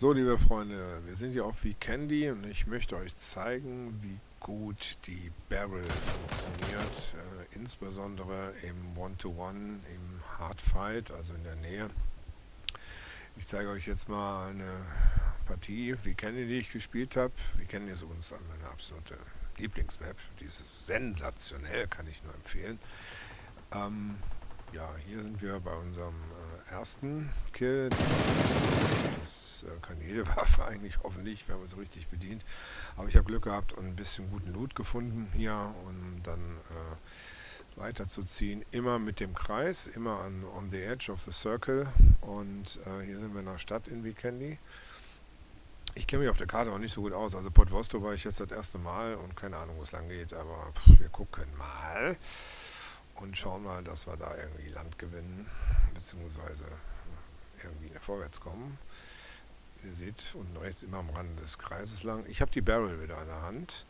So, liebe Freunde, wir sind hier auf Candy und ich möchte euch zeigen, wie gut die Barrel funktioniert, äh, insbesondere im One-to-One, -One, im Hardfight, also in der Nähe. Ich zeige euch jetzt mal eine Partie Candy, die ich gespielt habe. Candy ist uns meine absolute Lieblingsmap, die ist sensationell, kann ich nur empfehlen. Ähm, ja, hier sind wir bei unserem äh, ersten Kill. Das äh, kann jede Waffe eigentlich, hoffentlich, wenn man es richtig bedient. Aber ich habe Glück gehabt und ein bisschen guten Loot gefunden hier, um dann äh, weiterzuziehen. Immer mit dem Kreis, immer an on the edge of the circle. Und äh, hier sind wir in der Stadt in Vikendi. Ich kenne mich auf der Karte auch nicht so gut aus. Also Port Vosto war ich jetzt das erste Mal und keine Ahnung, wo es lang geht, aber pff, wir gucken mal und schauen mal, dass wir da irgendwie Land gewinnen, beziehungsweise irgendwie vorwärts kommen. Ihr seht unten rechts immer am Rand des Kreises lang. Ich habe die Barrel wieder in der Hand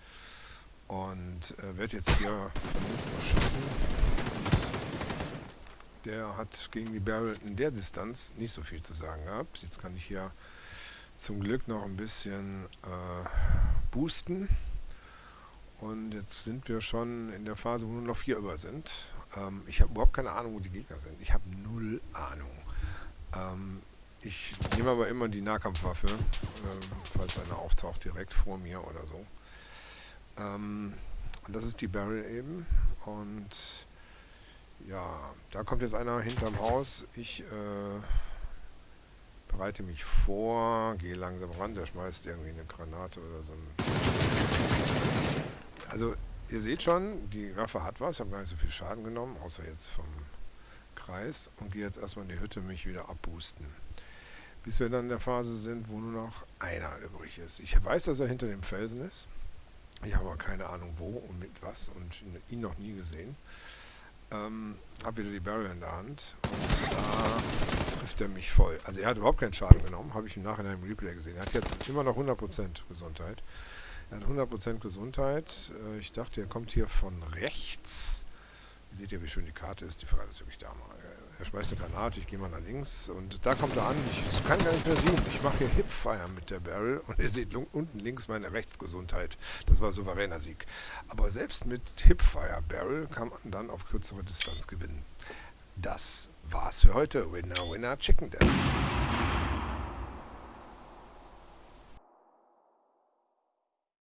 und äh, werde jetzt hier von mal schießen. Der hat gegen die Barrel in der Distanz nicht so viel zu sagen gehabt. Jetzt kann ich hier zum Glück noch ein bisschen äh, boosten. Und jetzt sind wir schon in der Phase, wo nur noch vier über sind. Ähm, ich habe überhaupt keine Ahnung, wo die Gegner sind. Ich habe null Ahnung. Ähm, ich nehme aber immer die Nahkampfwaffe, ähm, falls einer auftaucht direkt vor mir oder so. Ähm, und das ist die Barrel eben. Und ja, da kommt jetzt einer hinterm Haus. Ich äh, bereite mich vor, gehe langsam ran. Der schmeißt irgendwie eine Granate oder so also ihr seht schon, die Waffe hat was. Ich habe gar nicht so viel Schaden genommen, außer jetzt vom Kreis. Und gehe jetzt erstmal in die Hütte mich wieder abboosten. Bis wir dann in der Phase sind, wo nur noch einer übrig ist. Ich weiß, dass er hinter dem Felsen ist. Ich habe aber keine Ahnung wo und mit was und ihn noch nie gesehen. Ähm, habe wieder die Barrel in der Hand und da trifft er mich voll. Also er hat überhaupt keinen Schaden genommen, habe ich im Nachhinein im Replay gesehen. Er hat jetzt immer noch 100% Gesundheit. Er hat 100% Gesundheit. Äh, ich dachte, er kommt hier von rechts. Ihr seht ja, wie schön die Karte ist. Die Frage ist wirklich da mal. Er schmeißt eine Granate, ich gehe mal nach links und da kommt er an. Ich kann gar nicht mehr sehen. Ich mache hier Hipfire mit der Barrel und ihr seht unten links meine Rechtsgesundheit. Das war souveräner Sieg. Aber selbst mit Hipfire Barrel kann man dann auf kürzere Distanz gewinnen. Das war's für heute. Winner, Winner, Chicken Dinner.